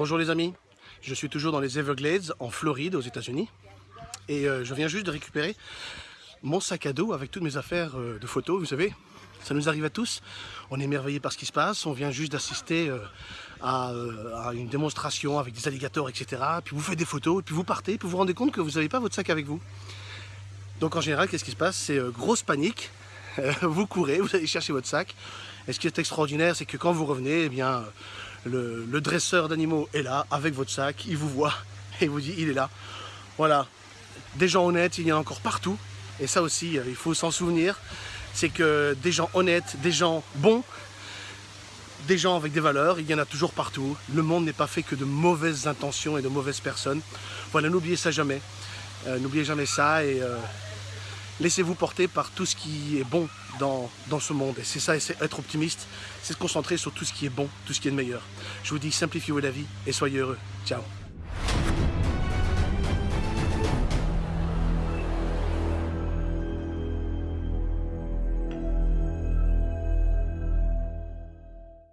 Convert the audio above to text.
Bonjour les amis, je suis toujours dans les Everglades en Floride aux états unis et euh, je viens juste de récupérer mon sac à dos avec toutes mes affaires euh, de photos, vous savez, ça nous arrive à tous, on est émerveillé par ce qui se passe, on vient juste d'assister euh, à, une démonstration avec des alligators, etc. Puis vous faites des photos, puis vous partez, puis vous vous rendez compte que vous n'avez pas votre sac avec vous. Donc en général, qu'est-ce qui se passe? C'est grosse panique, vous courez, vous allez chercher votre sac, et ce qui est extraordinaire, c'est que quand vous revenez, eh bien, le, dresseur d'animaux est là avec votre sac, il vous voit et il vous dit il est là. Voilà, des gens honnêtes, il y en a encore partout. Et ça aussi, euh, il faut s'en souvenir, c'est que des gens honnêtes, des gens bons, des gens avec des valeurs, il y en a toujours partout. Le monde n'est pas fait que de mauvaises intentions et de mauvaises personnes. Voilà, n'oubliez ça jamais. Euh, n'oubliez jamais ça et euh, laissez-vous porter par tout ce qui est bon dans, ce monde. Et c'est ça, être optimiste, c'est se concentrer sur tout ce qui est bon, tout ce qui est de meilleur. Je vous dis, simplifiez-vous la vie et soyez heureux. Ciao